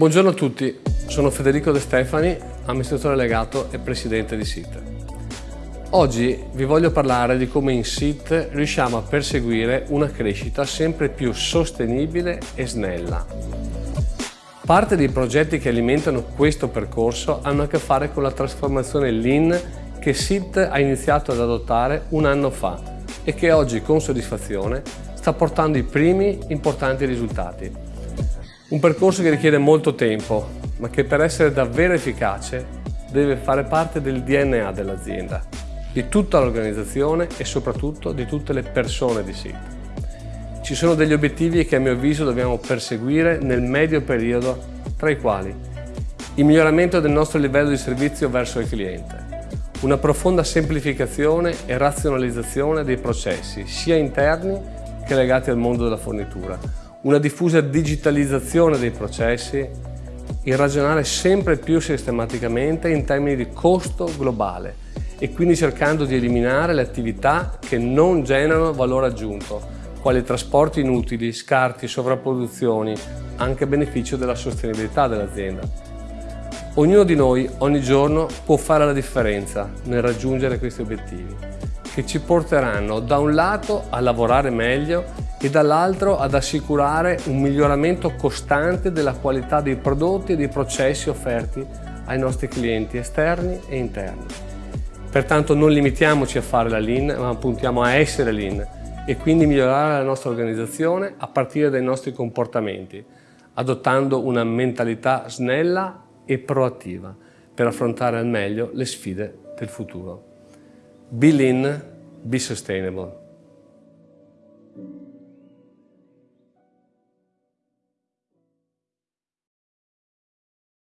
Buongiorno a tutti, sono Federico De Stefani, amministratore legato e presidente di SIT. Oggi vi voglio parlare di come in SIT riusciamo a perseguire una crescita sempre più sostenibile e snella. Parte dei progetti che alimentano questo percorso hanno a che fare con la trasformazione Lean che SIT ha iniziato ad adottare un anno fa e che oggi con soddisfazione sta portando i primi importanti risultati. Un percorso che richiede molto tempo, ma che per essere davvero efficace deve fare parte del DNA dell'azienda, di tutta l'organizzazione e soprattutto di tutte le persone di SIT. Ci sono degli obiettivi che a mio avviso dobbiamo perseguire nel medio periodo, tra i quali il miglioramento del nostro livello di servizio verso il cliente, una profonda semplificazione e razionalizzazione dei processi, sia interni che legati al mondo della fornitura, una diffusa digitalizzazione dei processi, il ragionare sempre più sistematicamente in termini di costo globale e quindi cercando di eliminare le attività che non generano valore aggiunto, quali trasporti inutili, scarti, sovrapproduzioni, anche a beneficio della sostenibilità dell'azienda. Ognuno di noi ogni giorno può fare la differenza nel raggiungere questi obiettivi, che ci porteranno da un lato a lavorare meglio e dall'altro ad assicurare un miglioramento costante della qualità dei prodotti e dei processi offerti ai nostri clienti esterni e interni. Pertanto non limitiamoci a fare la Lean, ma puntiamo a essere Lean e quindi migliorare la nostra organizzazione a partire dai nostri comportamenti, adottando una mentalità snella e proattiva per affrontare al meglio le sfide del futuro. Be Lean, be Sustainable.